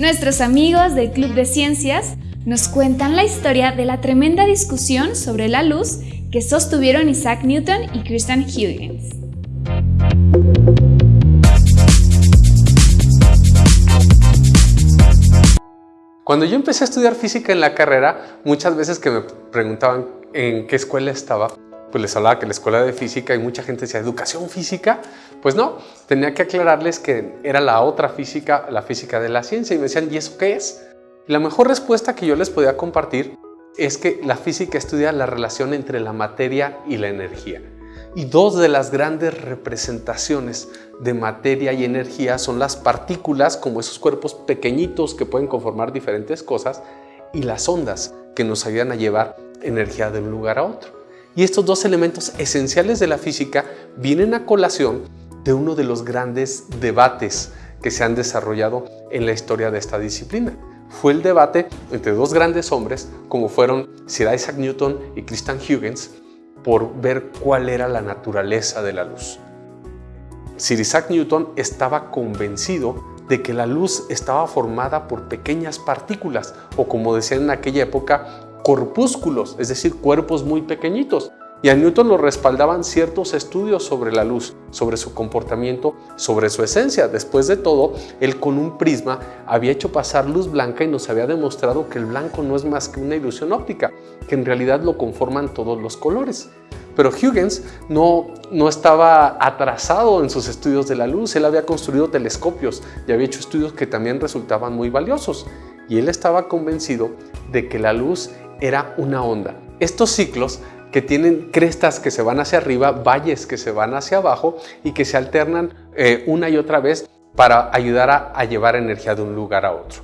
Nuestros amigos del Club de Ciencias nos cuentan la historia de la tremenda discusión sobre la luz que sostuvieron Isaac Newton y Christian Huygens. Cuando yo empecé a estudiar física en la carrera, muchas veces que me preguntaban en qué escuela estaba, pues les hablaba que la escuela de física y mucha gente decía, ¿educación física? Pues no, tenía que aclararles que era la otra física, la física de la ciencia y me decían, ¿y eso qué es? la mejor respuesta que yo les podía compartir es que la física estudia la relación entre la materia y la energía. Y dos de las grandes representaciones de materia y energía son las partículas, como esos cuerpos pequeñitos que pueden conformar diferentes cosas, y las ondas que nos ayudan a llevar energía de un lugar a otro. Y estos dos elementos esenciales de la física vienen a colación de uno de los grandes debates que se han desarrollado en la historia de esta disciplina. Fue el debate entre dos grandes hombres como fueron Sir Isaac Newton y Christian Huygens por ver cuál era la naturaleza de la luz. Sir Isaac Newton estaba convencido de que la luz estaba formada por pequeñas partículas o como decían en aquella época, corpúsculos, es decir, cuerpos muy pequeñitos. Y a Newton lo respaldaban ciertos estudios sobre la luz, sobre su comportamiento, sobre su esencia. Después de todo, él con un prisma había hecho pasar luz blanca y nos había demostrado que el blanco no es más que una ilusión óptica, que en realidad lo conforman todos los colores. Pero Huygens no, no estaba atrasado en sus estudios de la luz, él había construido telescopios y había hecho estudios que también resultaban muy valiosos. Y él estaba convencido de que la luz era una onda. Estos ciclos que tienen crestas que se van hacia arriba, valles que se van hacia abajo y que se alternan eh, una y otra vez para ayudar a, a llevar energía de un lugar a otro.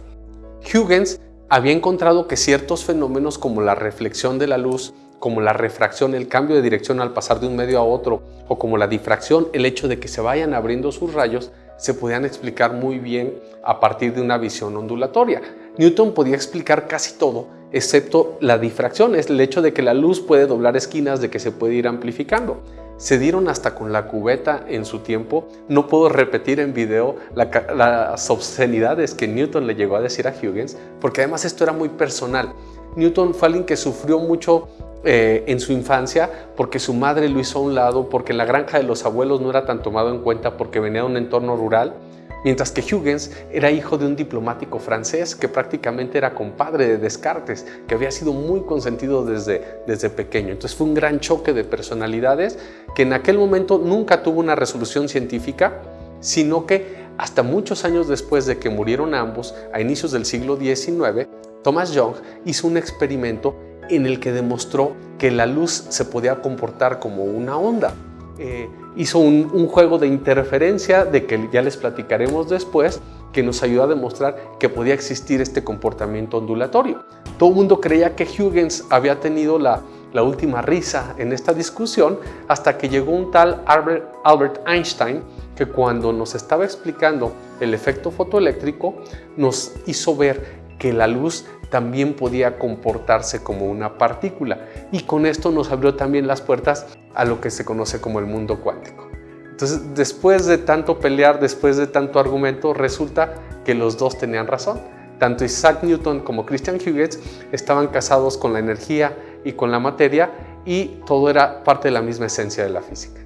Huygens había encontrado que ciertos fenómenos como la reflexión de la luz, como la refracción, el cambio de dirección al pasar de un medio a otro, o como la difracción, el hecho de que se vayan abriendo sus rayos, se podían explicar muy bien a partir de una visión ondulatoria. Newton podía explicar casi todo, excepto la difracción, es el hecho de que la luz puede doblar esquinas, de que se puede ir amplificando. Se dieron hasta con la cubeta en su tiempo. No puedo repetir en video las obscenidades que Newton le llegó a decir a Huygens, porque además esto era muy personal. Newton fue alguien que sufrió mucho eh, en su infancia porque su madre lo hizo a un lado, porque en la granja de los abuelos no era tan tomado en cuenta porque venía de un entorno rural mientras que Huygens era hijo de un diplomático francés que prácticamente era compadre de Descartes, que había sido muy consentido desde, desde pequeño. Entonces fue un gran choque de personalidades que en aquel momento nunca tuvo una resolución científica, sino que hasta muchos años después de que murieron ambos, a inicios del siglo XIX, Thomas Young hizo un experimento en el que demostró que la luz se podía comportar como una onda. Eh, hizo un, juego de interferencia de que ya les platicaremos después que nos ayudó a demostrar que podía existir este comportamiento ondulatorio. Todo el mundo creía que Huygens había tenido la, última risa en esta discusión hasta que llegó un tal Albert Einstein que cuando nos estaba explicando el efecto fotoeléctrico nos hizo ver que la luz también podía comportarse como una partícula y con esto nos abrió también las puertas a lo que se conoce como el mundo cuántico. Entonces, después de tanto pelear, después de tanto argumento, resulta que los dos tenían razón. Tanto Isaac Newton como Christian Huygens estaban casados con la energía y con la materia y todo era parte de la misma esencia de la física.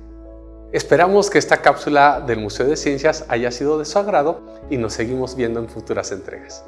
Esperamos que esta cápsula del Museo de Ciencias haya sido de su agrado y nos seguimos viendo en futuras entregas.